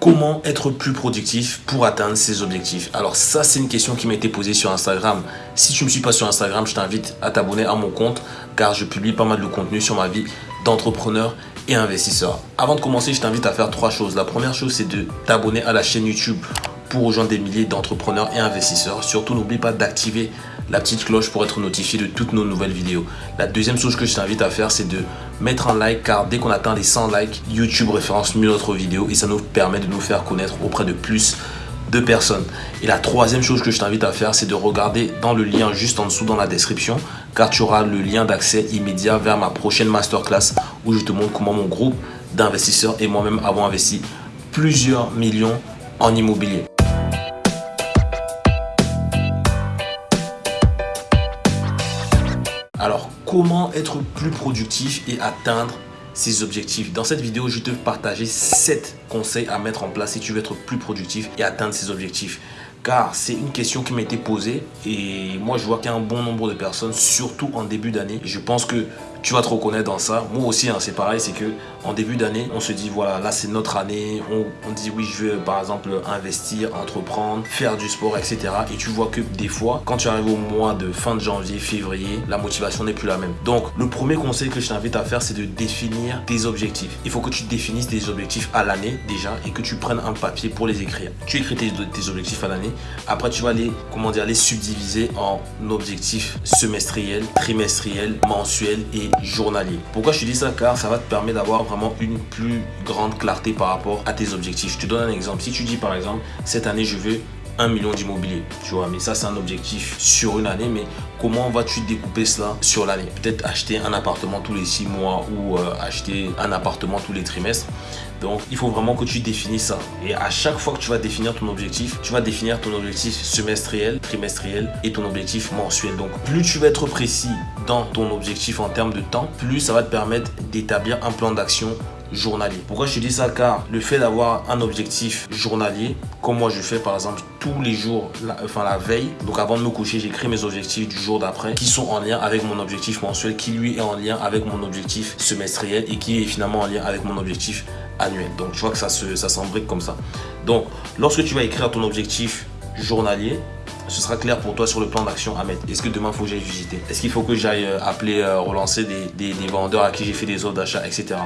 Comment être plus productif pour atteindre ses objectifs Alors ça, c'est une question qui m'a été posée sur Instagram. Si tu ne me suis pas sur Instagram, je t'invite à t'abonner à mon compte car je publie pas mal de contenu sur ma vie d'entrepreneur et investisseur. Avant de commencer, je t'invite à faire trois choses. La première chose, c'est de t'abonner à la chaîne YouTube pour rejoindre des milliers d'entrepreneurs et investisseurs. Surtout, n'oublie pas d'activer la petite cloche pour être notifié de toutes nos nouvelles vidéos. La deuxième chose que je t'invite à faire, c'est de mettre un like car dès qu'on atteint les 100 likes, YouTube référence mieux notre vidéo et ça nous permet de nous faire connaître auprès de plus de personnes. Et la troisième chose que je t'invite à faire, c'est de regarder dans le lien juste en dessous dans la description car tu auras le lien d'accès immédiat vers ma prochaine masterclass où je te montre comment mon groupe d'investisseurs et moi-même avons investi plusieurs millions en immobilier. Comment être plus productif et atteindre ses objectifs Dans cette vidéo, je te partager 7 conseils à mettre en place si tu veux être plus productif et atteindre ses objectifs car c'est une question qui m'a été posée et moi je vois qu'il y a un bon nombre de personnes, surtout en début d'année. Je pense que tu vas te reconnaître dans ça. Moi aussi, hein, c'est pareil, c'est que en début d'année, on se dit voilà, là c'est notre année. On, dit oui, je veux par exemple investir, entreprendre, faire du sport, etc. Et tu vois que des fois, quand tu arrives au mois de fin de janvier, février, la motivation n'est plus la même. Donc, le premier conseil que je t'invite à faire, c'est de définir tes objectifs. Il faut que tu définisses tes objectifs à l'année déjà et que tu prennes un papier pour les écrire. Tu écris tes, tes objectifs à l'année. Après, tu vas les, comment dire, les subdiviser en objectifs semestriels, trimestriels, mensuels et journalier. Pourquoi je te dis ça? Car ça va te permettre d'avoir vraiment une plus grande clarté par rapport à tes objectifs. Je te donne un exemple. Si tu dis par exemple, cette année, je veux 1 million d'immobilier, tu vois, mais ça c'est un objectif sur une année, mais comment vas-tu découper cela sur l'année? Peut-être acheter un appartement tous les 6 mois ou euh, acheter un appartement tous les trimestres. Donc, il faut vraiment que tu définisses ça. Et à chaque fois que tu vas définir ton objectif, tu vas définir ton objectif semestriel, trimestriel et ton objectif mensuel. Donc, plus tu vas être précis dans ton objectif en termes de temps, plus ça va te permettre d'établir un plan d'action journalier. Pourquoi je te dis ça? Car le fait d'avoir un objectif journalier, comme moi je fais par exemple tous les jours, enfin la veille, donc avant de me coucher, j'écris mes objectifs du jour d'après qui sont en lien avec mon objectif mensuel, qui lui est en lien avec mon objectif semestriel et qui est finalement en lien avec mon objectif annuel. Donc tu vois que ça s'embrique ça comme ça. Donc lorsque tu vas écrire ton objectif journalier, ce sera clair pour toi sur le plan d'action à mettre. Est-ce que demain, il faut que j'aille visiter? Est-ce qu'il faut que j'aille euh, appeler, euh, relancer des, vendeurs à qui j'ai fait des offres d'achat, etc.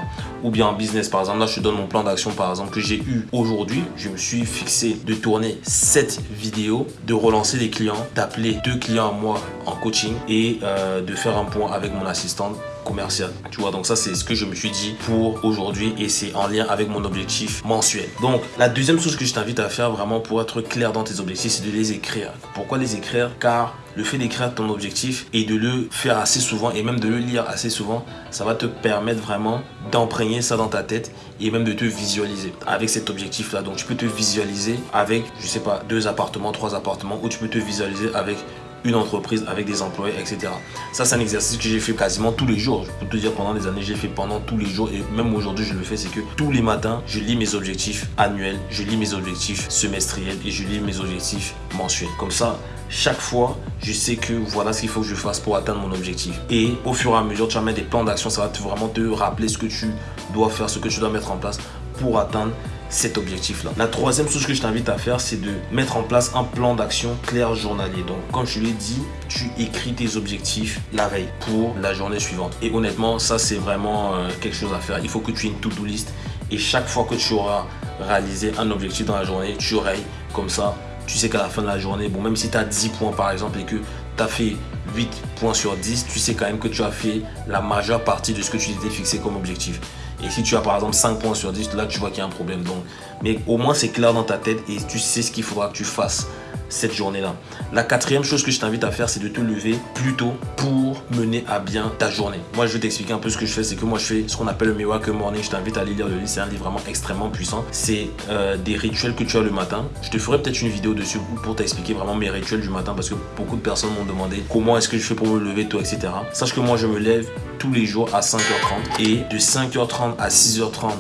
Ou bien en business, par exemple, là, je te donne mon plan d'action, par exemple, que j'ai eu aujourd'hui. Je me suis fixé de tourner cette vidéo, de relancer des clients, d'appeler deux clients à moi en coaching et euh, de faire un point avec mon assistante commercial. Tu vois, donc ça, c'est ce que je me suis dit pour aujourd'hui et c'est en lien avec mon objectif mensuel. Donc, la deuxième chose que je t'invite à faire vraiment pour être clair dans tes objectifs, c'est de les écrire. Pourquoi les écrire? Car le fait d'écrire ton objectif et de le faire assez souvent et même de le lire assez souvent, ça va te permettre vraiment d'imprégner ça dans ta tête et même de te visualiser avec cet objectif là. Donc tu peux te visualiser avec, je sais pas, deux appartements, trois appartements ou tu peux te visualiser avec une entreprise avec des employés, etc. Ça, c'est un exercice que j'ai fait quasiment tous les jours. Je peux te dire, pendant des années, j'ai fait pendant tous les jours. Et même aujourd'hui, je le fais, c'est que tous les matins, je lis mes objectifs annuels, je lis mes objectifs semestriels et je lis mes objectifs mensuels. Comme ça, chaque fois, je sais que voilà ce qu'il faut que je fasse pour atteindre mon objectif. Et au fur et à mesure, tu vas mettre des plans d'action. Ça va vraiment te rappeler ce que tu dois faire, ce que tu dois mettre en place pour atteindre cet objectif-là. La troisième chose que je t'invite à faire, c'est de mettre en place un plan d'action clair journalier. Donc, comme je l'ai dit, tu écris tes objectifs la veille pour la journée suivante. Et honnêtement, ça, c'est vraiment euh, quelque chose à faire. Il faut que tu aies une to-do list et chaque fois que tu auras réalisé un objectif dans la journée, tu rayes comme ça. Tu sais qu'à la fin de la journée, bon, même si tu as 10 points par exemple et que tu as fait 8 points sur 10, tu sais quand même que tu as fait la majeure partie de ce que tu t'étais fixé comme objectif. Et si tu as par exemple 5 points sur 10, là tu vois qu'il y a un problème. Donc, mais au moins c'est clair dans ta tête et tu sais ce qu'il faudra que tu fasses cette journée-là. La quatrième chose que je t'invite à faire, c'est de te lever plus tôt pour mener à bien ta journée. Moi, je vais t'expliquer un peu ce que je fais. C'est que moi, je fais ce qu'on appelle le Morning. Je t'invite à aller lire le livre. C'est un livre vraiment extrêmement puissant. C'est euh, des rituels que tu as le matin. Je te ferai peut-être une vidéo dessus pour t'expliquer vraiment mes rituels du matin parce que beaucoup de personnes m'ont demandé comment est-ce que je fais pour me lever tôt, etc. Sache que moi, je me lève tous les jours à 5h30 et de 5h30 à 6h30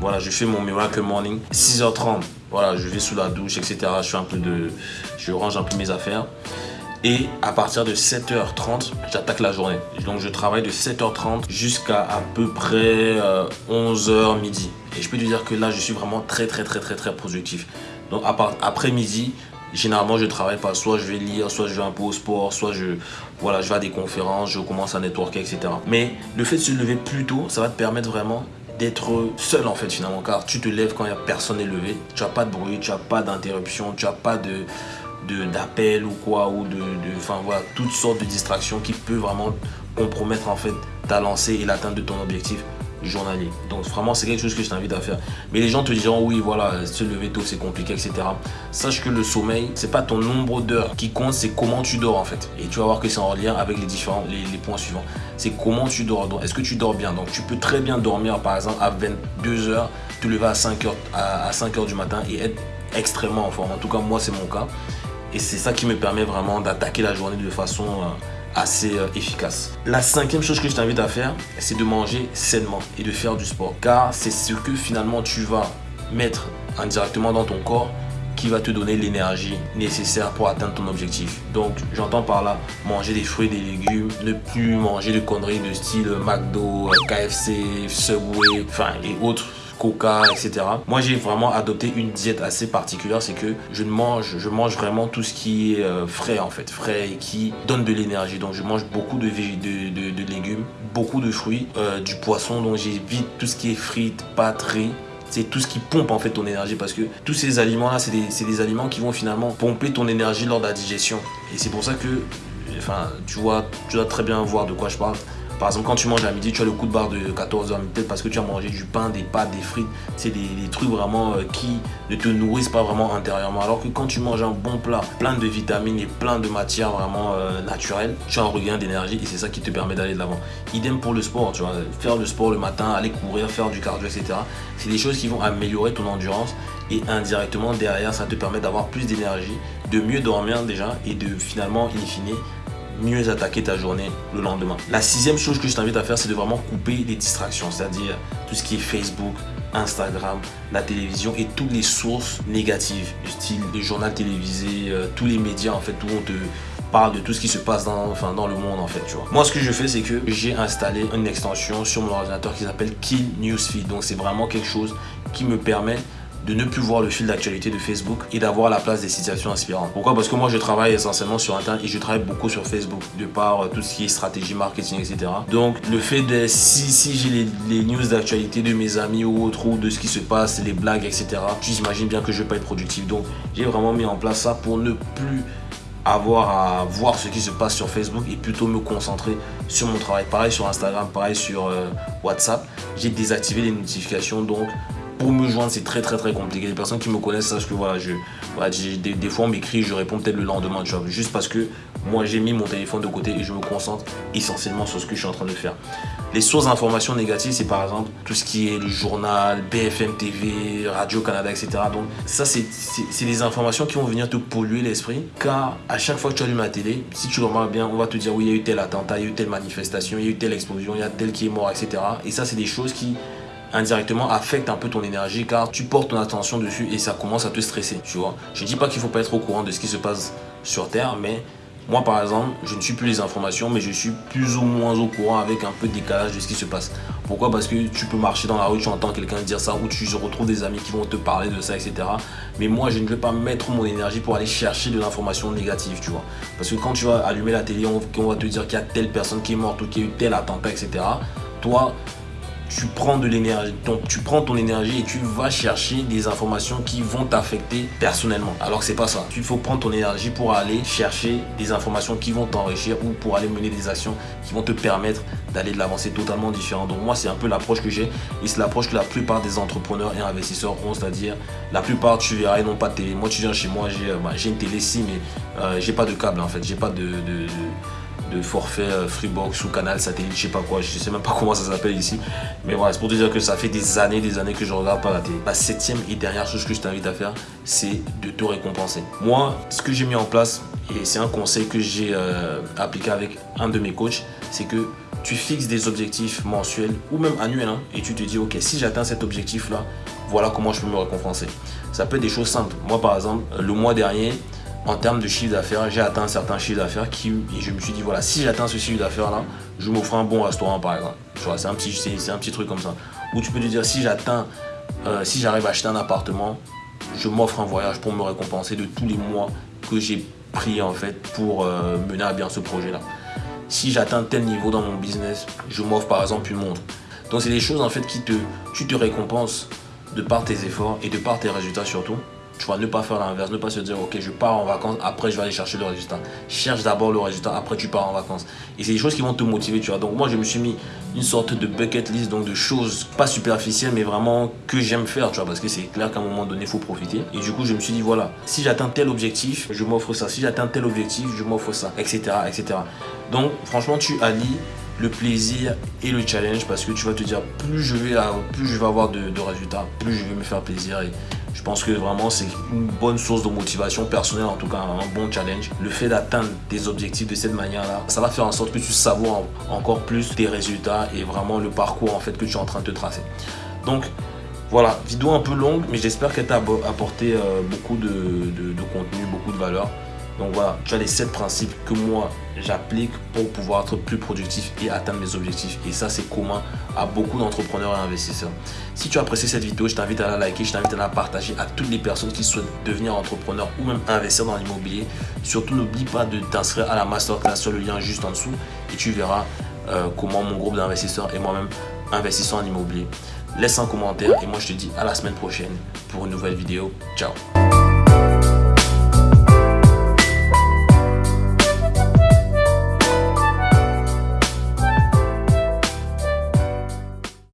voilà, je fais mon miracle morning. 6h30, voilà, je vais sous la douche, etc. Je range un peu mes affaires. Et à partir de 7h30, j'attaque la journée. Donc je travaille de 7h30 jusqu'à à peu près 11h euh, midi. Et je peux te dire que là, je suis vraiment très très très très très productif. Donc après midi, généralement je travaille pas. Soit je vais lire, soit je vais un peu au sport, soit je, voilà, je vais à des conférences, je commence à networker, etc. Mais le fait de se lever plus tôt, ça va te permettre vraiment d'être seul en fait finalement. Car tu te lèves quand il n'y a personne est levé. Tu n'as pas de bruit tu n'as pas d'interruption tu n'as pas de d'appel ou quoi ou de, enfin voilà toutes sortes de distractions qui peuvent vraiment compromettre en fait ta lancée et l'atteinte de ton objectif journalier. Donc vraiment, c'est quelque chose que je t'invite à faire. Mais les gens te diront, oui, voilà, se lever tôt, c'est compliqué, etc. Sache que le sommeil, c'est pas ton nombre d'heures qui compte, c'est comment tu dors en fait. Et tu vas voir que c'est en lien avec les différents, les, points suivants. C'est comment tu dors. Est-ce que tu dors bien? Donc tu peux très bien dormir, par exemple, à 22 heures, te lever à 5 heures, à, 5 heures du matin et être extrêmement en forme. En tout cas, moi, c'est mon cas. Et c'est ça qui me permet vraiment d'attaquer la journée de façon... Euh, assez euh, efficace. La cinquième chose que je t'invite à faire, c'est de manger sainement et de faire du sport. Car c'est ce que finalement tu vas mettre indirectement dans ton corps qui va te donner l'énergie nécessaire pour atteindre ton objectif. Donc j'entends par là manger des fruits, des légumes, ne plus manger de conneries de style McDo, KFC, Subway, enfin et autres coca, etc. Moi, j'ai vraiment adopté une diète assez particulière, c'est que je mange, je mange vraiment tout ce qui est euh, frais en fait, frais et qui donne de l'énergie. Donc, je mange beaucoup de, de, légumes, beaucoup de fruits, euh, du poisson. Donc, j'évite tout ce qui est frites, pâtes, c'est tout ce qui pompe en fait ton énergie parce que tous ces aliments là c'est des, des, aliments qui vont finalement pomper ton énergie lors de la digestion et c'est pour ça que enfin tu vois tu dois très bien voir de quoi je parle par exemple, quand tu manges à midi, tu as le coup de barre de 14 h peut-être parce que tu as mangé du pain, des pâtes, des frites. C'est des, trucs vraiment euh, qui ne te nourrissent pas vraiment intérieurement. Alors que quand tu manges un bon plat, plein de vitamines et plein de matières vraiment euh, naturelles, tu as un regain d'énergie et c'est ça qui te permet d'aller de l'avant. Idem pour le sport, tu vois, faire le sport le matin, aller courir, faire du cardio, etc. C'est des choses qui vont améliorer ton endurance et indirectement derrière, ça te permet d'avoir plus d'énergie, de mieux dormir déjà et de finalement, in fine, mieux attaquer ta journée le lendemain. La sixième chose que je t'invite à faire, c'est de vraiment couper les distractions, c'est-à-dire tout ce qui est Facebook, Instagram, la télévision et toutes les sources négatives, du style le journal télévisé, euh, tous les médias en fait où on te parle de tout ce qui se passe dans, dans le monde en fait. Moi ce que je fais c'est que j'ai installé une extension sur mon ordinateur qui s'appelle Kill Newsfeed donc c'est vraiment quelque chose qui me permet de ne plus voir le fil d'actualité de Facebook et d'avoir la place des situations inspirantes. Pourquoi? Parce que moi je travaille essentiellement sur Internet et je travaille beaucoup sur Facebook de par euh, tout ce qui est stratégie marketing etc. Donc le fait de si, si j'ai les, news d'actualité de mes amis ou autres ou de ce qui se passe, les blagues etc. J'imagine bien que je vais pas être productif. Donc j'ai vraiment mis en place ça pour ne plus avoir à voir ce qui se passe sur Facebook et plutôt me concentrer sur mon travail. Pareil sur Instagram, pareil sur euh, WhatsApp. J'ai désactivé les notifications donc me joindre, c'est très très très compliqué. Les personnes qui me connaissent sachent que voilà, je, voilà, des, des, fois on m'écrit, je réponds peut-être le lendemain, tu vois, juste parce que moi j'ai mis mon téléphone de côté et je me concentre essentiellement sur ce que je suis en train de faire. Les sources d'informations négatives, c'est par exemple tout ce qui est le journal, BFM TV, Radio-Canada, etc. Donc ça, c'est des informations qui vont venir te polluer l'esprit, car à chaque fois que tu allumes la télé, si tu remarques bien, on va te dire oui, il y a eu tel attentat, il y a eu telle manifestation, il y a eu telle explosion, il y a tel qui est mort, etc. Et ça, c'est des choses qui indirectement affecte un peu ton énergie car tu portes ton attention dessus et ça commence à te stresser, tu vois. Je dis pas qu'il faut pas être au courant de ce qui se passe sur Terre, mais moi par exemple, je ne suis plus les informations, mais je suis plus ou moins au courant avec un peu de décalage de ce qui se passe. Pourquoi? Parce que tu peux marcher dans la rue, tu entends quelqu'un dire ça, ou tu retrouves des amis qui vont te parler de ça, etc. Mais moi, je ne vais pas mettre mon énergie pour aller chercher de l'information négative, tu vois. Parce que quand tu vas allumer la télé, on, on va te dire qu'il y a telle personne qui est morte ou qu'il y a eu tel attentat, etc. Toi, tu prends de l'énergie, donc tu prends ton énergie et tu vas chercher des informations qui vont t'affecter personnellement. Alors que c'est pas ça. Il faut prendre ton énergie pour aller chercher des informations qui vont t'enrichir ou pour aller mener des actions qui vont te permettre d'aller de l'avancée totalement différent. Donc moi, c'est un peu l'approche que j'ai et c'est l'approche que la plupart des entrepreneurs et investisseurs ont, c'est-à-dire la plupart, tu verras, ils n'ont pas de télé. Moi, tu viens chez moi, j'ai euh, bah, une télé si, mais euh, j'ai pas de câble en fait, j'ai pas de forfait euh, Freebox ou canal satellite, je sais pas quoi, je sais même pas comment ça s'appelle ici. Mais voilà, c'est pour te dire que ça fait des années, des années que je regarde pas la télé. La septième et dernière chose que je t'invite à faire, c'est de te récompenser. Moi, ce que j'ai mis en place, et c'est un conseil que j'ai euh, appliqué avec un de mes coachs, c'est que tu fixes des objectifs mensuels ou même annuels hein, et tu te dis, ok, si j'atteins cet objectif-là, voilà comment je peux me récompenser. Ça peut être des choses simples. Moi, par exemple, le mois dernier, en termes de chiffre d'affaires, j'ai atteint un certain chiffre d'affaires qui, et je me suis dit, voilà, si j'atteins ce chiffre d'affaires là, je m'offre un bon restaurant par exemple. Tu vois, c'est un, petit, un petit truc comme ça. Ou tu peux te dire, si j'atteins, euh, si j'arrive à acheter un appartement, je m'offre un voyage pour me récompenser de tous les mois que j'ai pris en fait pour euh, mener à bien ce projet là. Si j'atteins tel niveau dans mon business, je m'offre par exemple une montre. Donc c'est des choses en fait qui te, tu te récompenses de par tes efforts et de par tes résultats surtout. Tu ne pas faire l'inverse, ne pas se dire ok je pars en vacances, après je vais aller chercher le résultat. Cherche d'abord le résultat, après tu pars en vacances. Et c'est des choses qui vont te motiver, tu vois. Donc moi je me suis mis une sorte de bucket list, donc de choses pas superficielles mais vraiment que j'aime faire, tu vois, parce que c'est clair qu'à un moment donné il faut profiter. Et du coup je me suis dit voilà, si j'atteins tel objectif, je m'offre ça. Si j'atteins tel objectif, je m'offre ça, etc., etc. Donc franchement tu allies le plaisir et le challenge parce que tu vas te dire plus je vais, plus je vais avoir de, résultats, plus je vais me faire plaisir je pense que vraiment c'est une bonne source de motivation personnelle, en tout cas un bon challenge. Le fait d'atteindre tes objectifs de cette manière-là, ça va faire en sorte que tu savoures encore plus tes résultats et vraiment le parcours en fait que tu es en train de te tracer. Donc voilà, vidéo un peu longue, mais j'espère qu'elle t'a apporté euh, beaucoup de contenu, beaucoup de valeur. Donc voilà, tu as les 7 principes que moi j'applique pour pouvoir être plus productif et atteindre mes objectifs. Et ça, c'est commun à beaucoup d'entrepreneurs et investisseurs. Si tu as apprécié cette vidéo, je t'invite à la liker, je t'invite à la partager à toutes les personnes qui souhaitent devenir entrepreneur ou même investir dans l'immobilier. Surtout, n'oublie pas de t'inscrire à la masterclass sur le lien juste en dessous et tu verras euh, comment mon groupe d'investisseurs et moi-même investissons en immobilier. Laisse un commentaire et moi je te dis à la semaine prochaine pour une nouvelle vidéo. Ciao